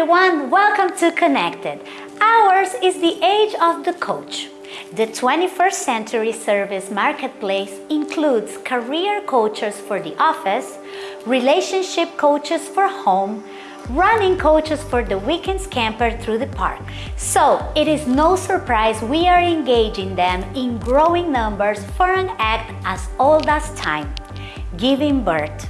everyone, welcome to Connected. Ours is the age of the coach. The 21st century service marketplace includes career coaches for the office, relationship coaches for home, running coaches for the weekend's camper through the park. So it is no surprise we are engaging them in growing numbers for an act as old as time, giving birth.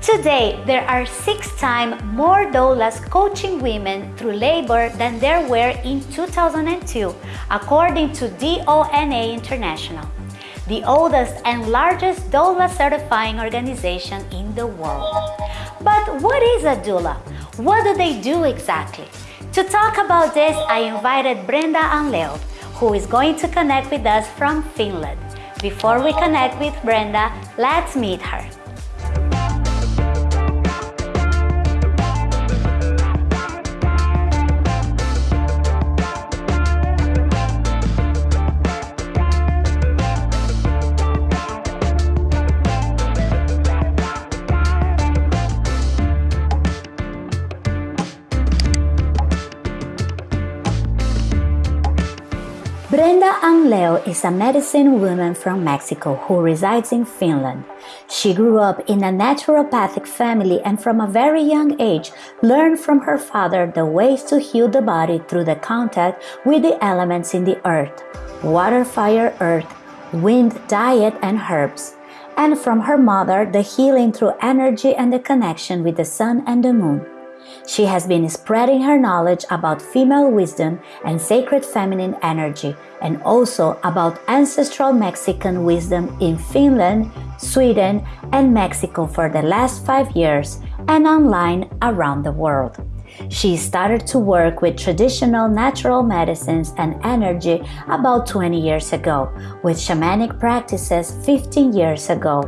Today, there are six times more doulas coaching women through labor than there were in 2002, according to DONA International, the oldest and largest doula certifying organization in the world. But what is a doula? What do they do exactly? To talk about this, I invited Brenda Anleo, who is going to connect with us from Finland. Before we connect with Brenda, let's meet her. Brenda Anleo is a medicine woman from Mexico who resides in Finland. She grew up in a naturopathic family and from a very young age learned from her father the ways to heal the body through the contact with the elements in the earth water, fire, earth, wind, diet, and herbs. And from her mother, the healing through energy and the connection with the sun and the moon. She has been spreading her knowledge about female wisdom and sacred feminine energy, and also about ancestral Mexican wisdom in Finland, Sweden, and Mexico for the last five years and online around the world. She started to work with traditional natural medicines and energy about 20 years ago, with shamanic practices 15 years ago,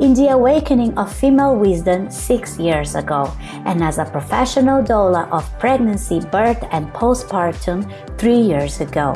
in the awakening of female wisdom 6 years ago, and as a professional doula of pregnancy, birth, and postpartum 3 years ago.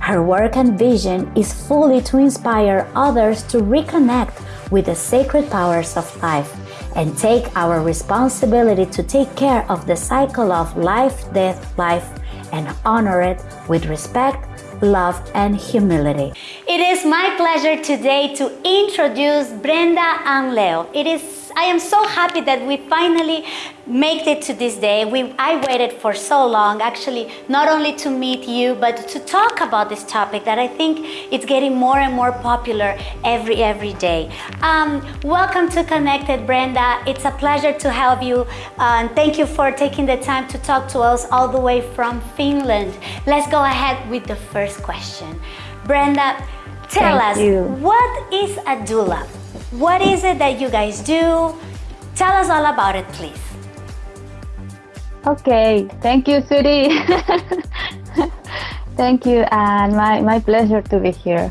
Her work and vision is fully to inspire others to reconnect with the sacred powers of life and take our responsibility to take care of the cycle of life, death, life, and honor it with respect, love, and humility. It is my pleasure today to introduce Brenda Anleo. It is I am so happy that we finally made it to this day. We, I waited for so long, actually, not only to meet you, but to talk about this topic that I think it's getting more and more popular every, every day. Um, welcome to Connected, Brenda. It's a pleasure to have you. Uh, and thank you for taking the time to talk to us all the way from Finland. Let's go ahead with the first question. Brenda, tell thank us, you. what is a doula? What is it that you guys do? Tell us all about it, please. Okay, thank you, Suri. thank you, and my, my pleasure to be here.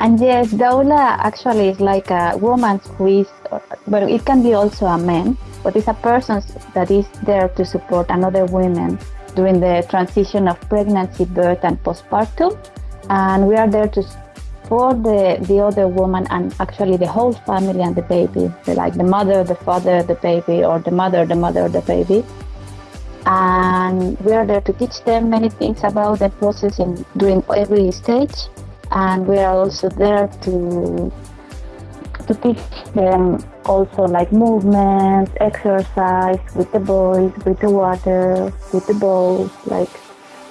And yes, doula actually is like a woman who is, but it can be also a man, but it's a person that is there to support another woman during the transition of pregnancy, birth, and postpartum. And we are there to for the, the other woman and actually the whole family and the baby, like the mother, the father, the baby, or the mother, the mother, the baby. And we are there to teach them many things about the process in, during every stage. And we are also there to to teach them also like movement, exercise with the boys, with the water, with the bowls. Like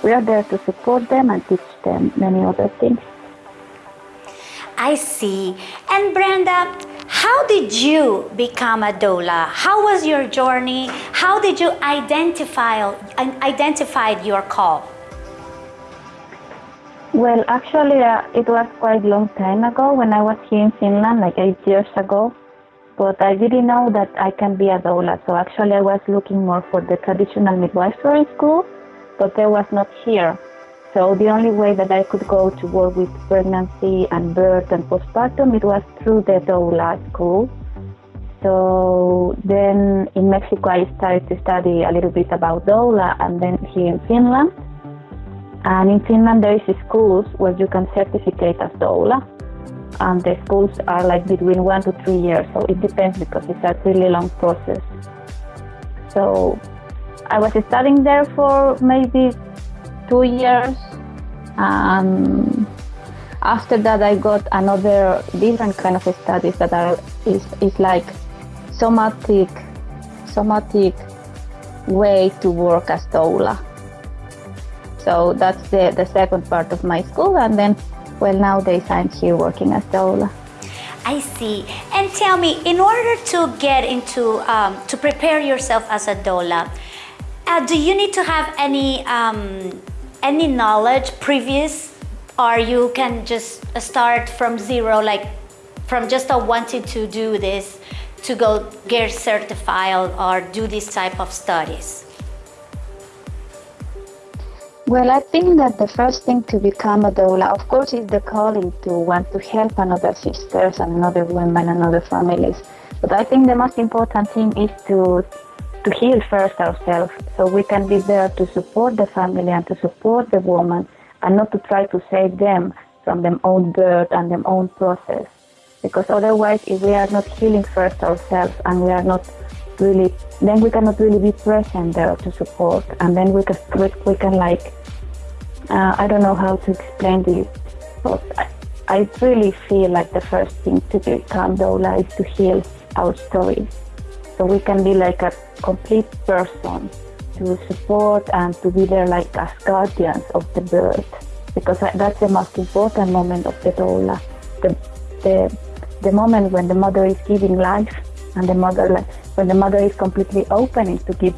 we are there to support them and teach them many other things. I see. And Brenda, how did you become a doula? How was your journey? How did you identify identified your call? Well, actually, uh, it was quite a long time ago when I was here in Finland, like eight years ago. But I didn't know that I can be a doula. So actually, I was looking more for the traditional midwifery school, but there was not here. So the only way that I could go to work with pregnancy and birth and postpartum, it was through the doula school. So then in Mexico, I started to study a little bit about doula, and then here in Finland. And in Finland, there is schools where you can certificate as doula, and the schools are like between one to three years. So it depends because it's a really long process. So I was studying there for maybe two years. Um, after that, I got another different kind of studies that are is, is like somatic somatic way to work as doula. So that's the, the second part of my school, and then well nowadays I'm here working as doula. I see. And tell me, in order to get into um, to prepare yourself as a doula, uh, do you need to have any um, any knowledge previous, or you can just start from zero, like from just wanting to do this to go get certified or do this type of studies? Well, I think that the first thing to become a doula, of course, is the calling to want to help another sisters and another women and other families. But I think the most important thing is to to heal first ourselves, so we can be there to support the family and to support the woman, and not to try to save them from their own birth and their own process. Because otherwise, if we are not healing first ourselves and we are not really, then we cannot really be present there to support, and then we can we can like uh, I don't know how to explain this, but I, I really feel like the first thing to become doula is to heal our stories. So we can be like a complete person to support and to be there like as guardians of the birth. Because that's the most important moment of the doula. The, the, the moment when the mother is giving life and the mother, when the mother is completely opening to give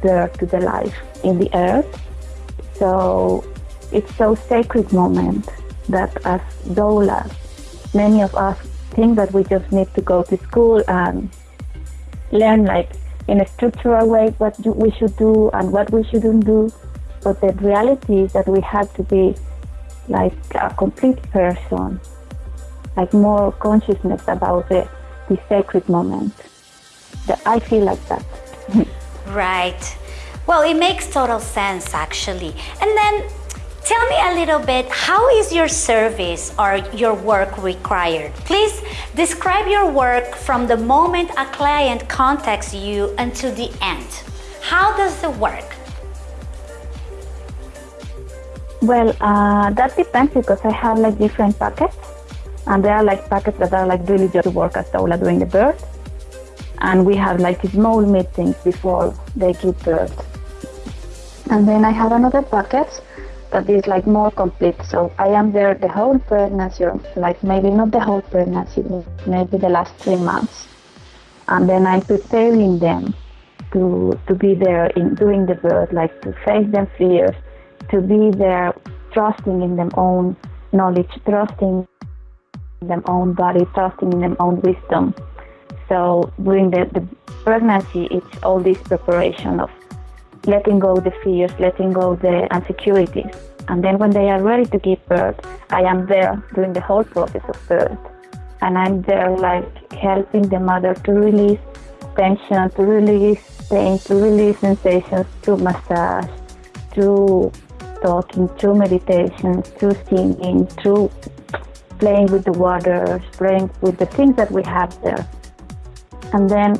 birth to the life in the earth. So it's so sacred moment that as doulas, many of us think that we just need to go to school and learn like in a structural way what we should do and what we shouldn't do. But the reality is that we have to be like a complete person, like more consciousness about the, the sacred moment. That I feel like that. right. Well, it makes total sense actually. And then Tell me a little bit, how is your service or your work required? Please describe your work from the moment a client contacts you until the end. How does it work? Well, uh, that depends because I have like different packets and there are like packets that are like really just to work at doula during the birth and we have like small meetings before they give birth. And then I have another packet that is like more complete. So I am there the whole pregnancy, like maybe not the whole pregnancy, maybe the last three months. And then I'm preparing them to, to be there in doing the birth, like to face their fears, to be there trusting in their own knowledge, trusting in their own body, trusting in their own wisdom. So during the, the pregnancy, it's all this preparation of letting go the fears, letting go the insecurities. And then when they are ready to give birth, I am there during the whole process of birth. And I'm there like helping the mother to release tension, to release pain, to release sensations through massage, through talking, through meditation, through singing, through playing with the water, playing with the things that we have there. And then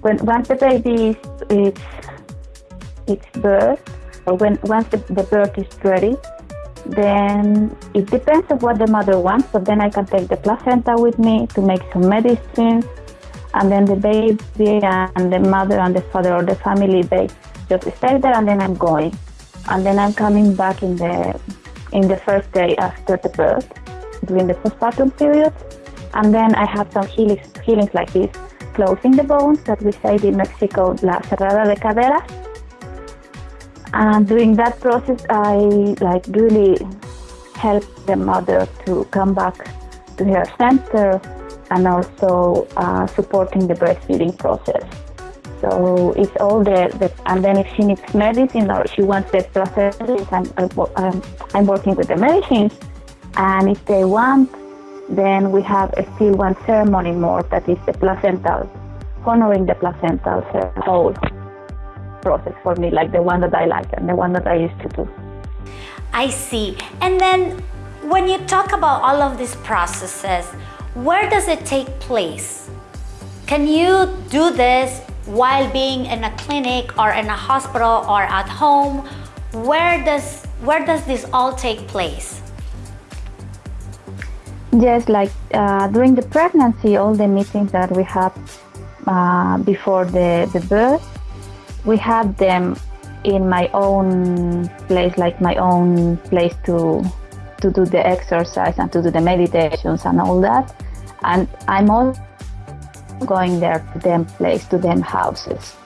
when once the baby is, is its birth, when once the, the birth is ready, then it depends on what the mother wants. But then I can take the placenta with me to make some medicines, and then the baby and the mother and the father or the family they just stay there, and then I'm going, and then I'm coming back in the in the first day after the birth during the postpartum period, and then I have some healings, healings like this, closing the bones that we say in Mexico, la cerrada de caderas and during that process, I like really help the mother to come back to her center and also uh, supporting the breastfeeding process. So it's all there. the, and then if she needs medicine or she wants the process, I'm, I'm, I'm working with the medicines. And if they want, then we have a still one ceremony more that is the placental, honoring the placental whole process for me, like the one that I like and the one that I used to do. I see. And then when you talk about all of these processes, where does it take place? Can you do this while being in a clinic or in a hospital or at home? Where does where does this all take place? Yes, like uh, during the pregnancy, all the meetings that we have uh, before the, the birth, we have them in my own place, like my own place to to do the exercise and to do the meditations and all that. And I'm also going there to them place, to them houses.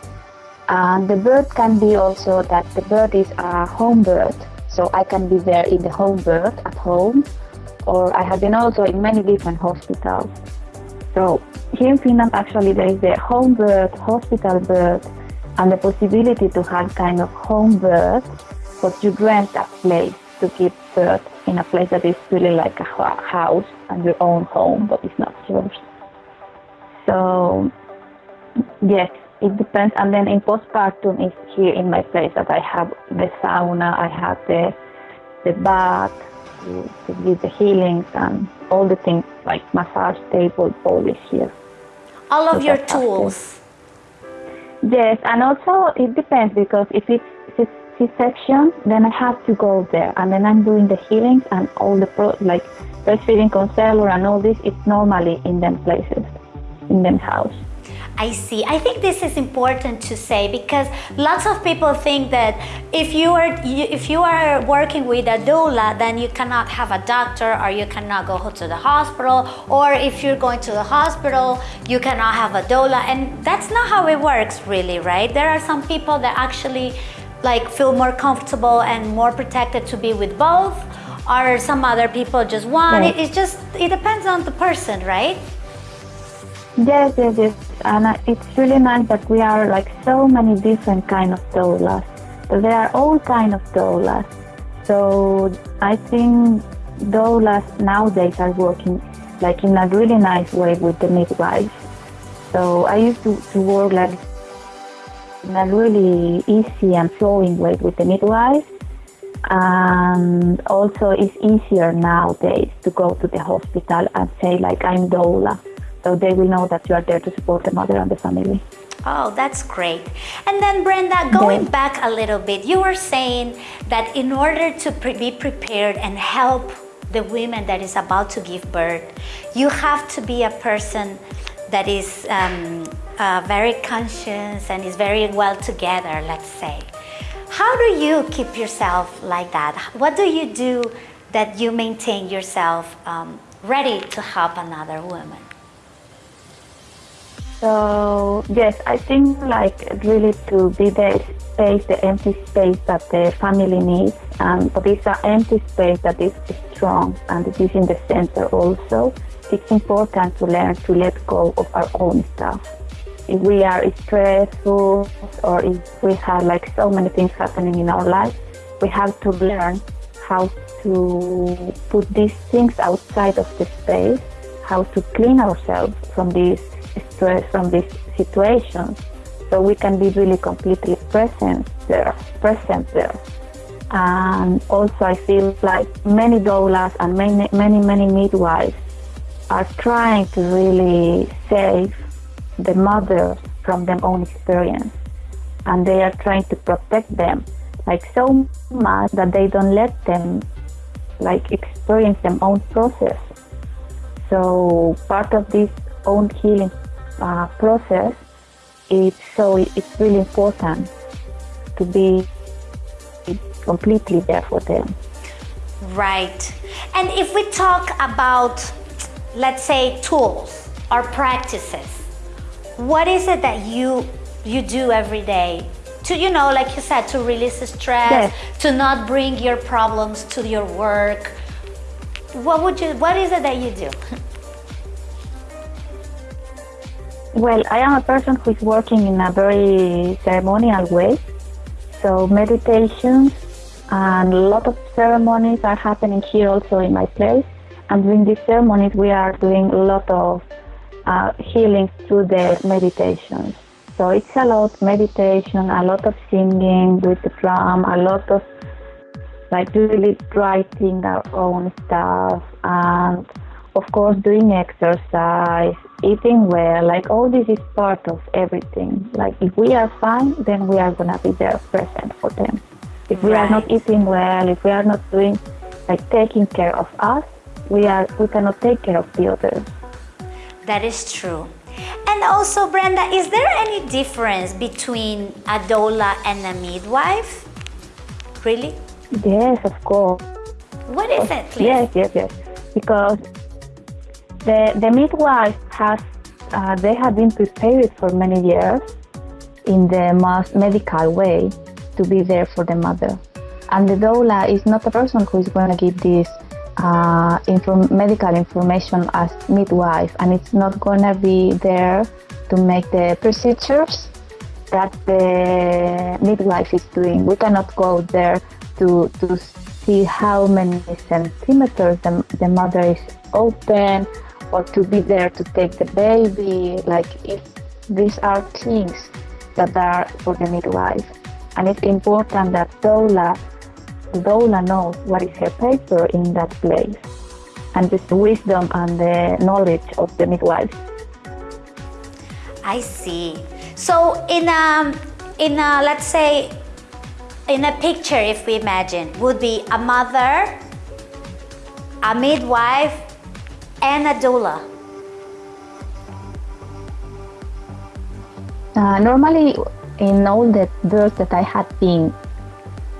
And the bird can be also that the bird is a home bird. so I can be there in the home bird at home, or I have been also in many different hospitals. So here in Finland, actually, there is the home bird, hospital birth, and the possibility to have kind of home birth, but you rent a place to give birth in a place that is really like a house and your own home, but it's not yours. So yes, it depends. And then in postpartum is here in my place that I have the sauna, I have the the bath to, to give the healings and all the things like massage table, all is here. All of so your tools. Yes, and also it depends because if it's C-section, then I have to go there, and then I'm doing the healings and all the pro like breastfeeding counselor and all this. It's normally in them places, in them house. I see. I think this is important to say because lots of people think that if you are if you are working with a doula, then you cannot have a doctor or you cannot go to the hospital, or if you're going to the hospital, you cannot have a doula, and that's not how it works, really, right? There are some people that actually like feel more comfortable and more protected to be with both, or some other people just want it. It just it depends on the person, right? Yes, yes, yes. And it's really nice that we are like so many different kind of doulas. So there are all kind of doulas. So I think doulas nowadays are working like in a really nice way with the midwives. So I used to, to work like in a really easy and flowing way with the midwives. And also it's easier nowadays to go to the hospital and say like I'm doula so they will know that you are there to support the mother and the family. Oh, that's great. And then, Brenda, going yeah. back a little bit, you were saying that in order to pre be prepared and help the women that is about to give birth, you have to be a person that is um, uh, very conscious and is very well together, let's say. How do you keep yourself like that? What do you do that you maintain yourself um, ready to help another woman? So yes, I think like really to be the space, the empty space that the family needs, and but it's an empty space that is strong and it is in the center also. It's important to learn to let go of our own stuff. If we are stressful or if we have like so many things happening in our life, we have to learn how to put these things outside of the space, how to clean ourselves from these stress from these situations. So we can be really completely present there present there. And also i feel like many doulas and many many many midwives are trying to really save the mothers from their own experience. And they are trying to protect them like so much that they don't let them like experience their own process. So part of this own healing uh, process, it's so it's really important to be completely there for them. Right. And if we talk about, let's say, tools or practices, what is it that you you do every day to you know like you said to release stress yes. to not bring your problems to your work what would you what is it that you do Well, I am a person who is working in a very ceremonial way. So meditations and a lot of ceremonies are happening here also in my place. And during these ceremonies, we are doing a lot of uh, healing through the meditations. So it's a lot of meditation, a lot of singing with the drum, a lot of like really writing our own stuff, and of course doing exercise eating well, like all this is part of everything. Like if we are fine, then we are gonna be there present for them. If we right. are not eating well, if we are not doing like taking care of us, we are we cannot take care of the others. That is true. And also, Brenda, is there any difference between a doula and a midwife? Really? Yes, of course. What is it, please? Yes, yes, yes. Because the, the midwife has, uh, they have been prepared for many years in the most medical way to be there for the mother. And the doula is not the person who is going to give this uh, inform- medical information as midwife, and it's not going to be there to make the procedures that the midwife is doing. We cannot go there to, to see how many centimeters the, the mother is open or to be there to take the baby. Like if these are things that are for the midwife. And it's important that doula, doula knows what is her paper in that place and this wisdom and the knowledge of the midwife. I see. So in a, in a, let's say, in a picture, if we imagine, would be a mother, a midwife, and a doula. Uh, normally, in all the births that I had seen,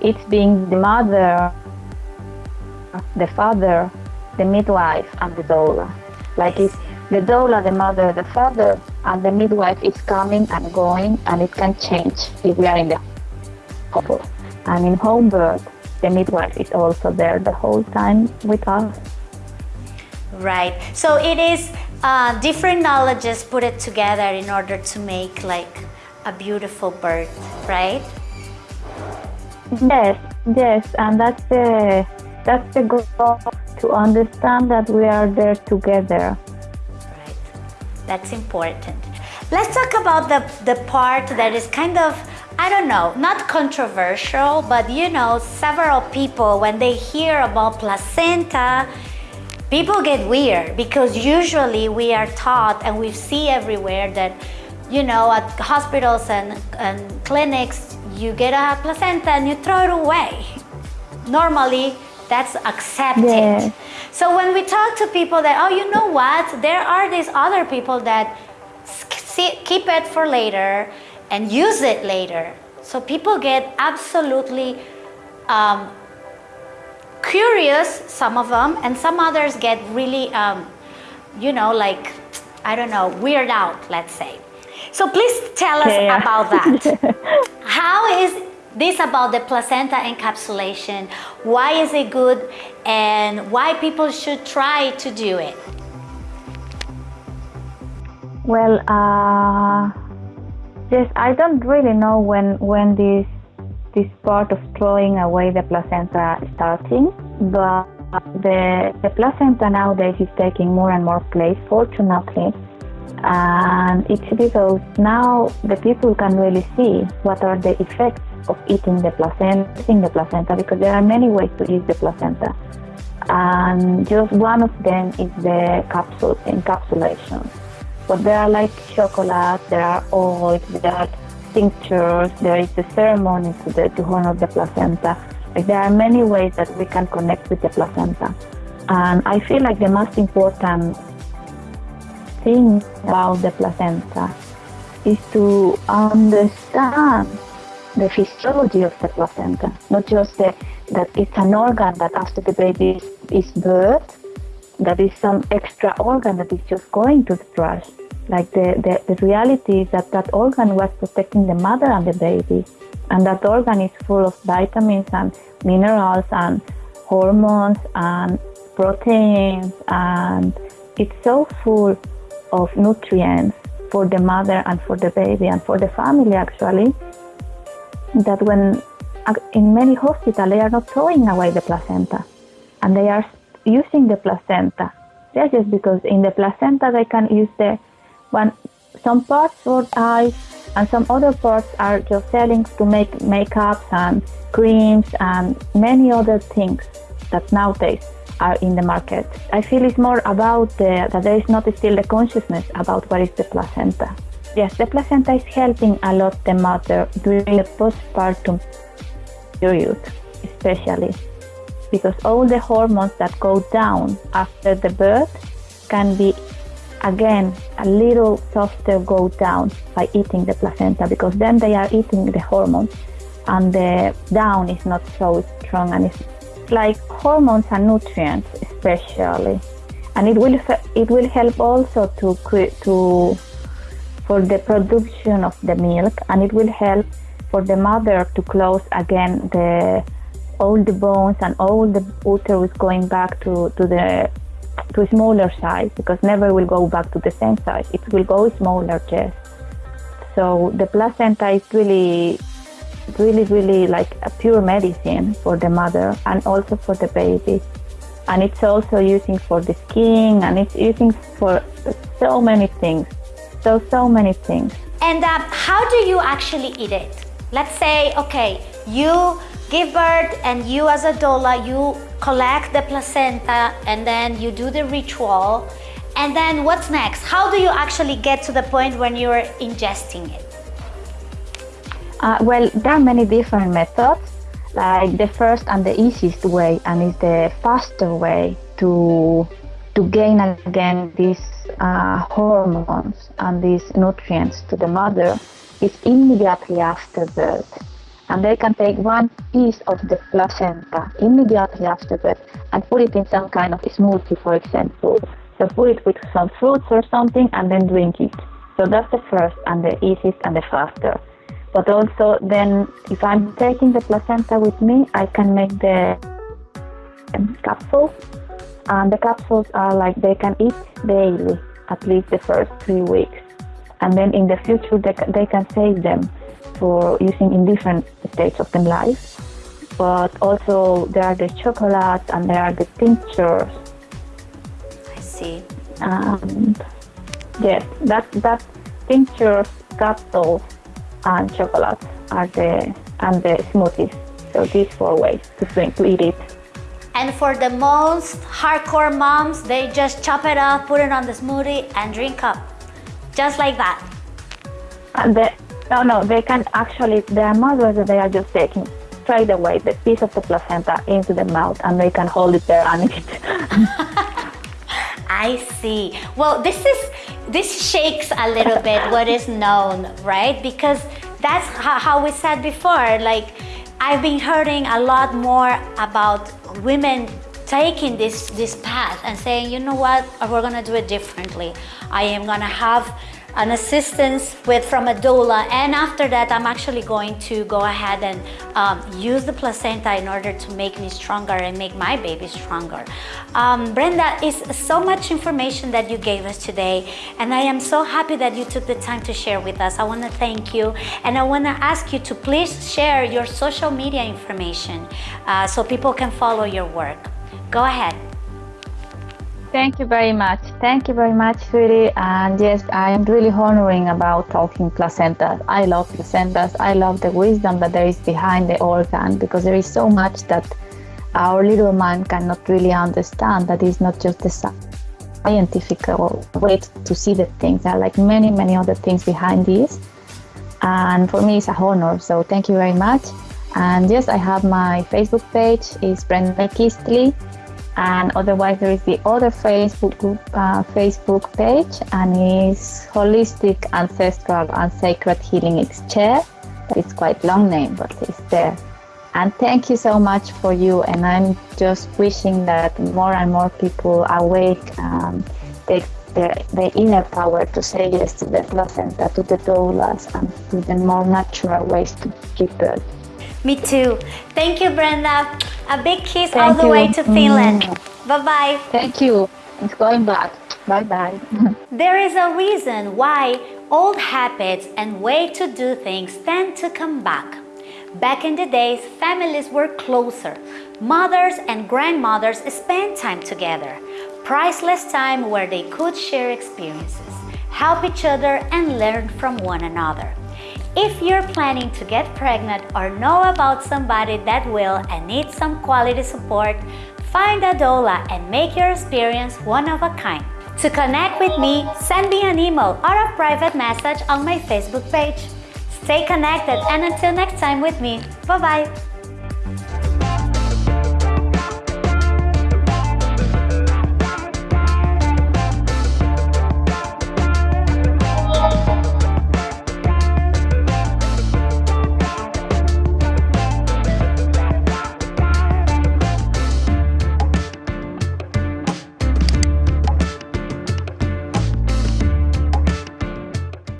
it's being the mother, the father, the midwife, and the doula. Like it's the doula, the mother, the father, and the midwife is coming and going, and it can change if we are in the couple. And in home birth, the midwife is also there the whole time with us. Right. So it is uh, different knowledges put it together in order to make like a beautiful birth, right? Yes, yes, and that's the that's the goal to understand that we are there together. Right. That's important. Let's talk about the the part that is kind of I don't know, not controversial, but you know, several people, when they hear about placenta, people get weird because usually we are taught and we see everywhere that, you know, at hospitals and, and clinics, you get a placenta and you throw it away. Normally, that's accepted. Yeah. So when we talk to people that, oh, you know what, there are these other people that keep it for later and use it later. So people get absolutely um, curious, some of them, and some others get really, um, you know, like, I don't know, weird out, let's say. So please tell us yeah. about that. How is this about the placenta encapsulation? Why is it good and why people should try to do it? Well, uh Yes, I don't really know when when this this part of throwing away the placenta starting, but the the placenta nowadays is taking more and more place, fortunately, and it's because now the people can really see what are the effects of eating the placenta, eating the placenta, because there are many ways to eat the placenta, and just one of them is the capsule encapsulation. But there are like chocolate, there are oils, there are tinctures, there is a ceremony to, the, to honor the placenta. Like there are many ways that we can connect with the placenta. And I feel like the most important thing about the placenta is to understand the physiology of the placenta, not just the, that it's an organ that after the baby is, birthed, that is some extra organ that is just going to the trash. Like the, the, the reality is that that organ was protecting the mother and the baby. And that organ is full of vitamins and minerals and hormones and proteins. And it's so full of nutrients for the mother and for the baby and for the family actually that when in many hospitals they are not throwing away the placenta and they are using the placenta. That's just because in the placenta they can use the one some parts for eyes and some other parts are just selling to make makeups and creams and many other things that nowadays are in the market. I feel it's more about the, that there is not still the consciousness about what is the placenta. Yes, the placenta is helping a lot the mother during the postpartum period, especially because all the hormones that go down after the birth can be again a little softer go down by eating the placenta because then they are eating the hormones and the down is not so strong and it's like hormones and nutrients especially. And it will it will help also to to for the production of the milk and it will help for the mother to close again the all the bones and all the uterus going back to, to the to a smaller size because never will go back to the same size it will go smaller just so the placenta is really really, really like a pure medicine for the mother and also for the baby. And it's also using for the skin and it's using for so many things. So, so many things. And um, how do you actually eat it? Let's say, okay, you give birth and you as a doula, you collect the placenta and then you do the ritual. And then what's next? How do you actually get to the point when you're ingesting it? Uh, well, there are many different methods. Like the first and the easiest way, and is the faster way to to gain again these uh, hormones and these nutrients to the mother is immediately after birth. And they can take one piece of the placenta immediately after birth and put it in some kind of smoothie, for example. So put it with some fruits or something and then drink it. So that's the first and the easiest and the faster but also then if I'm taking the placenta with me, I can make the um, capsules. And the capsules are like they can eat daily, at least the first three weeks. And then in the future, they, they can save them for using in different stages of their life. But also there are the chocolates and there are the tinctures. I see. And yes, that, that tinctures, capsules, and chocolate are the and the smoothies. So these four ways to drink to eat it. And for the most hardcore moms, they just chop it up, put it on the smoothie, and drink up, just like that. And the, no, no, they can actually. There are mothers they are just taking straight away the piece of the placenta into the mouth, and they can hold it there and eat. it. I see. Well, this is this shakes a little bit what is known, right? Because that's how we said before. Like I've been hearing a lot more about women taking this this path and saying, you know what, we're gonna do it differently. I am gonna have an assistance with from a doula and after that I'm actually going to go ahead and um, use the placenta in order to make me stronger and make my baby stronger. Um, Brenda, is so much information that you gave us today and I am so happy that you took the time to share with us. I want to thank you and I want to ask you to please share your social media information uh, so people can follow your work. Go ahead. Thank you very much. Thank you very much, sweetie. And yes, I am really honoring about talking placentas. I love placentas. I love the wisdom that there is behind the organ because there is so much that our little mind cannot really understand. That is not just the scientific way to see the things. There are like many, many other things behind this. And for me, it's a honor. So thank you very much. And yes, I have my Facebook page. It's Brenda Kistley and otherwise there is the other Facebook group, uh, Facebook page, and it's Holistic Ancestral and Sacred Healing Exchange. It's quite long name, but it's there. And thank you so much for you. And I'm just wishing that more and more people awake um, the, the, the inner power to say yes to the placenta, to the doulas, and to the more natural ways to give birth. Me too. Thank you, Brenda. A big kiss Thank all the you. way to Finland. Mm. Bye-bye. Thank you. It's going back. Bye-bye. there is a reason why old habits and way to do things tend to come back. Back in the days, families were closer. Mothers and grandmothers spent time together. Priceless time where they could share experiences, help each other and learn from one another. If you're planning to get pregnant or know about somebody that will and needs some quality support, Find a doula and make your experience one of a kind. To connect with me, send me an email or a private message on my Facebook page. Stay connected and until next time with me, bye bye.